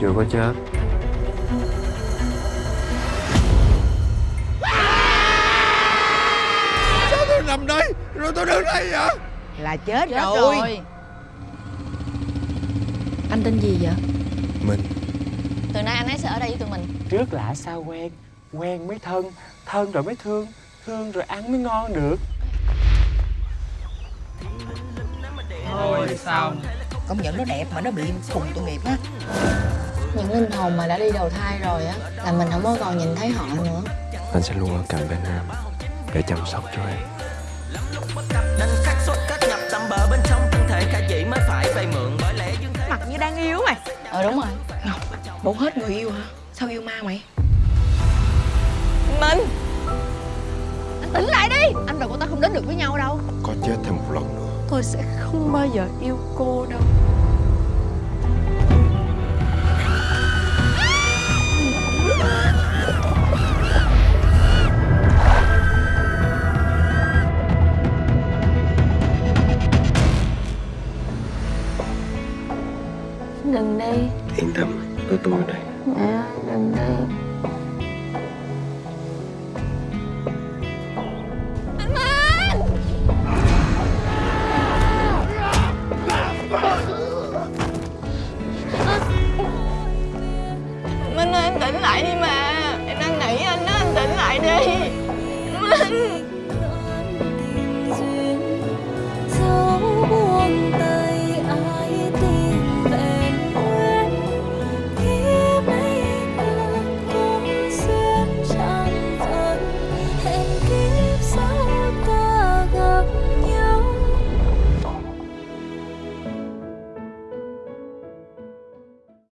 chưa có chết. Sao tôi nằm đây Rồi tôi đứng đây vậy Là chết, Chết rồi. rồi. Anh tên gì vậy? Mình. Từ nay anh ấy sẽ ở đây với tụi mình. Trước lạ sao quen Quen mới thân Thân rồi mới thương Thương rồi ăn mới ngon được. Thôi xong. Công nhận nó đẹp mà nó bị khùng tội nghiệp á Những linh hồn mà đã đi đầu thai rồi á Là mình không có còn nhìn thấy họ nữa. Anh sẽ luôn ở cạnh bên em Để chăm sóc cho em. Nên khắc xuất kết nhập tầm bờ bên trong thân thể khả dĩ mới phải vay mượn bởi lẽ dương thế Mặt như đang yêu mày. Ờ đúng rồi. Ngọc, bộ hết người yêu hả? Sao yêu ma mày? Mình Anh tỉnh lại đi! Anh và cô ta không đến được với nhau đâu. Có chết thêm một lần nữa. Tôi sẽ không bao giờ yêu cô đâu Đừng đi. Yên tâm, có tôi ở đây. Dạ, Mẹ đừng đi. Minh! Ơi em tỉnh lại đi mà.